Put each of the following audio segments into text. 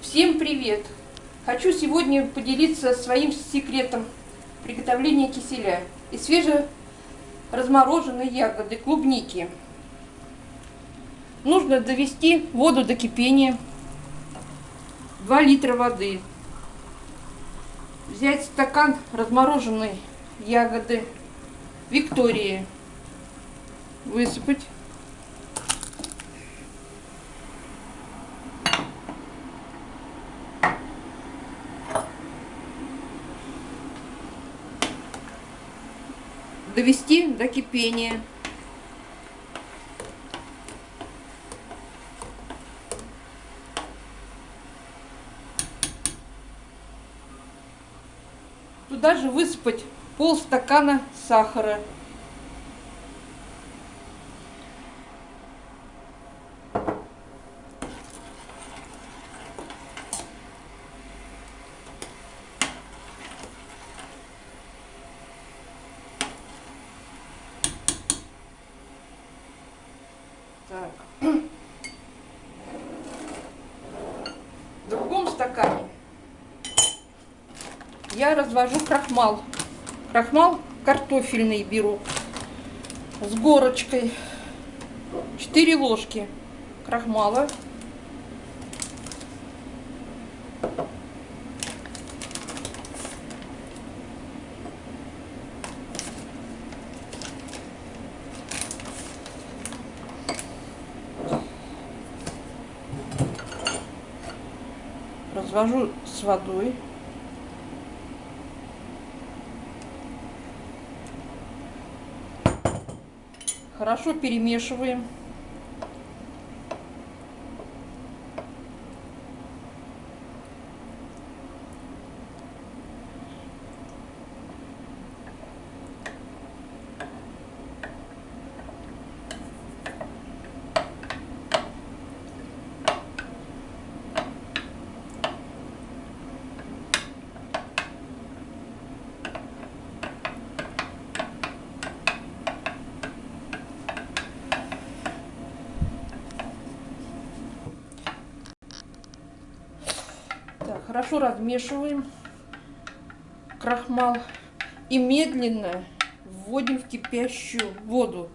Всем привет! Хочу сегодня поделиться своим секретом приготовления киселя из свежеразмороженной ягоды клубники. Нужно довести воду до кипения, 2 литра воды, взять стакан размороженной ягоды Виктории, высыпать довести до кипения. Туда же высыпать полстакана сахара. В другом стакане я развожу крахмал. Крахмал картофельный беру с горочкой. 4 ложки крахмала. Развожу с водой. Хорошо перемешиваем. Хорошо размешиваем крахмал и медленно вводим в кипящую воду.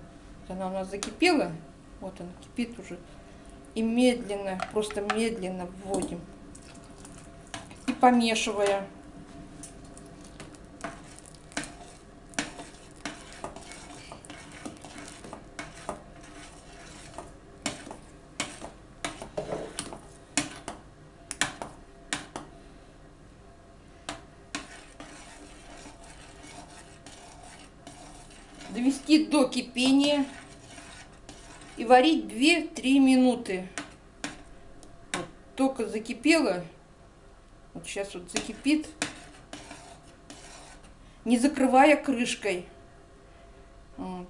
Она у нас закипела, вот она кипит уже. И медленно, просто медленно вводим. И помешивая. Довести до кипения и варить 2-3 минуты. Вот, только закипело, вот сейчас вот закипит, не закрывая крышкой. Вот.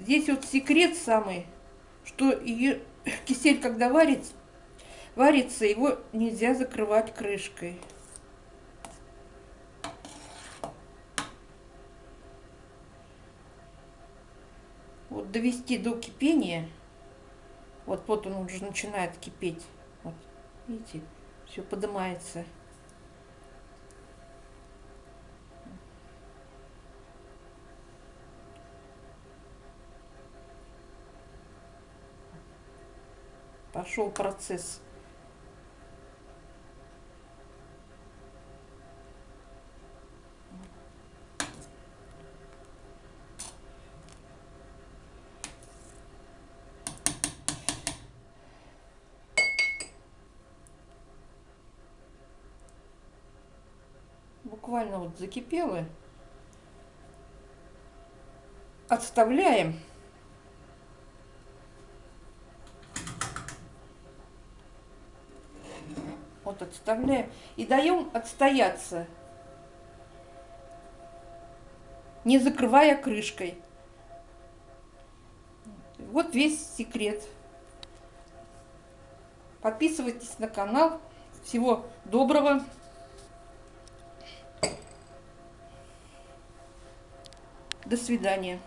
Здесь вот секрет самый, что ее, кисель, когда варится, варится, его нельзя закрывать крышкой. Вот довести до кипения. Вот, вот он уже начинает кипеть. Вот, видите, все поднимается. Пошел процесс. Буквально вот закипело. Отставляем. Вот отставляем. И даем отстояться. Не закрывая крышкой. Вот весь секрет. Подписывайтесь на канал. Всего доброго. До свидания.